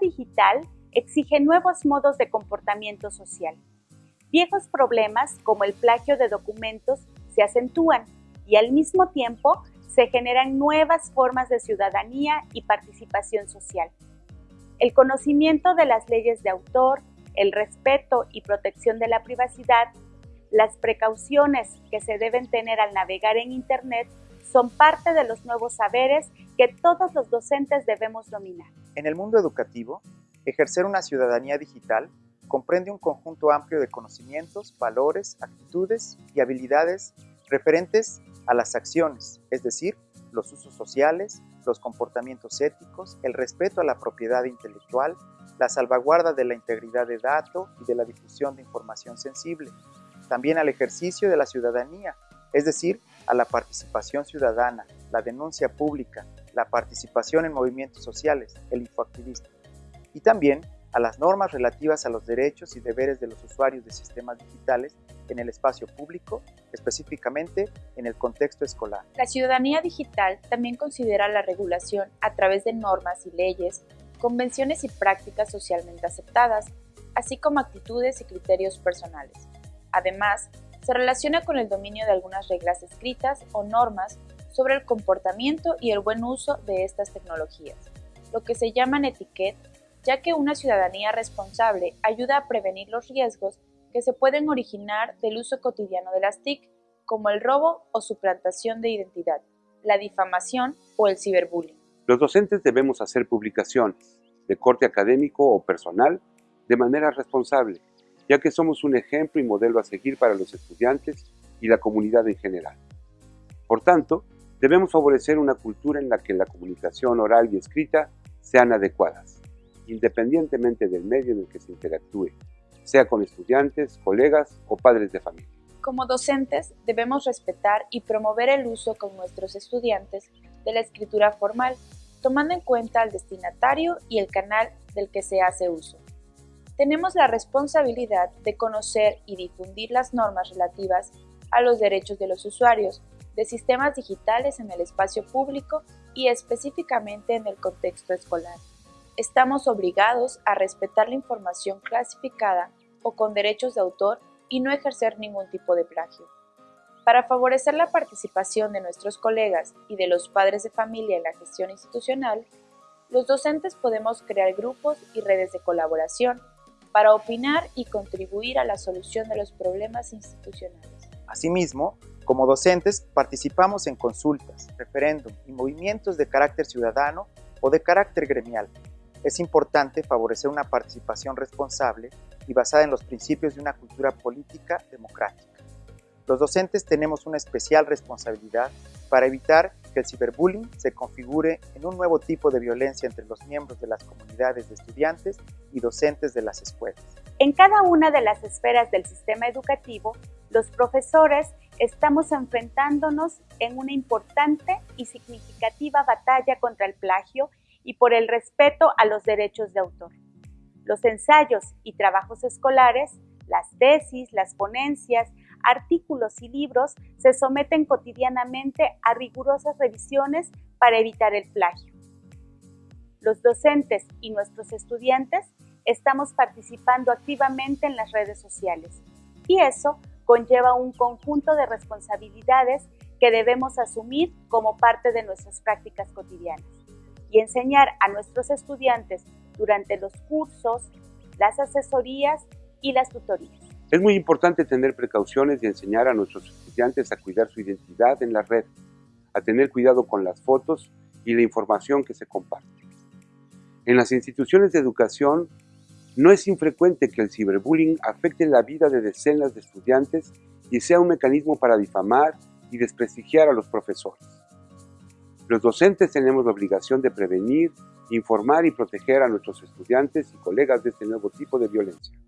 digital exige nuevos modos de comportamiento social. Viejos problemas como el plagio de documentos se acentúan y al mismo tiempo se generan nuevas formas de ciudadanía y participación social. El conocimiento de las leyes de autor, el respeto y protección de la privacidad, las precauciones que se deben tener al navegar en Internet son parte de los nuevos saberes que todos los docentes debemos dominar. En el mundo educativo, ejercer una ciudadanía digital comprende un conjunto amplio de conocimientos, valores, actitudes y habilidades referentes a las acciones, es decir, los usos sociales, los comportamientos éticos, el respeto a la propiedad intelectual, la salvaguarda de la integridad de datos y de la difusión de información sensible, también al ejercicio de la ciudadanía, es decir, a la participación ciudadana, la denuncia pública, la participación en movimientos sociales, el infoactivismo, y también a las normas relativas a los derechos y deberes de los usuarios de sistemas digitales en el espacio público, específicamente en el contexto escolar. La ciudadanía digital también considera la regulación a través de normas y leyes, convenciones y prácticas socialmente aceptadas, así como actitudes y criterios personales. Además, se relaciona con el dominio de algunas reglas escritas o normas sobre el comportamiento y el buen uso de estas tecnologías, lo que se llaman etiquetas ya que una ciudadanía responsable ayuda a prevenir los riesgos que se pueden originar del uso cotidiano de las TIC, como el robo o suplantación de identidad, la difamación o el ciberbullying. Los docentes debemos hacer publicaciones, de corte académico o personal, de manera responsable, ya que somos un ejemplo y modelo a seguir para los estudiantes y la comunidad en general. Por tanto, debemos favorecer una cultura en la que la comunicación oral y escrita sean adecuadas independientemente del medio en el que se interactúe, sea con estudiantes, colegas o padres de familia. Como docentes debemos respetar y promover el uso con nuestros estudiantes de la escritura formal, tomando en cuenta al destinatario y el canal del que se hace uso. Tenemos la responsabilidad de conocer y difundir las normas relativas a los derechos de los usuarios de sistemas digitales en el espacio público y específicamente en el contexto escolar estamos obligados a respetar la información clasificada o con derechos de autor y no ejercer ningún tipo de plagio. Para favorecer la participación de nuestros colegas y de los padres de familia en la gestión institucional, los docentes podemos crear grupos y redes de colaboración para opinar y contribuir a la solución de los problemas institucionales. Asimismo, como docentes participamos en consultas, referéndum y movimientos de carácter ciudadano o de carácter gremial es importante favorecer una participación responsable y basada en los principios de una cultura política democrática. Los docentes tenemos una especial responsabilidad para evitar que el ciberbullying se configure en un nuevo tipo de violencia entre los miembros de las comunidades de estudiantes y docentes de las escuelas. En cada una de las esferas del sistema educativo, los profesores estamos enfrentándonos en una importante y significativa batalla contra el plagio y por el respeto a los derechos de autor. Los ensayos y trabajos escolares, las tesis, las ponencias, artículos y libros se someten cotidianamente a rigurosas revisiones para evitar el plagio. Los docentes y nuestros estudiantes estamos participando activamente en las redes sociales y eso conlleva un conjunto de responsabilidades que debemos asumir como parte de nuestras prácticas cotidianas y enseñar a nuestros estudiantes durante los cursos, las asesorías y las tutorías. Es muy importante tener precauciones y enseñar a nuestros estudiantes a cuidar su identidad en la red, a tener cuidado con las fotos y la información que se comparte. En las instituciones de educación no es infrecuente que el ciberbullying afecte la vida de decenas de estudiantes y sea un mecanismo para difamar y desprestigiar a los profesores. Los docentes tenemos la obligación de prevenir, informar y proteger a nuestros estudiantes y colegas de este nuevo tipo de violencia.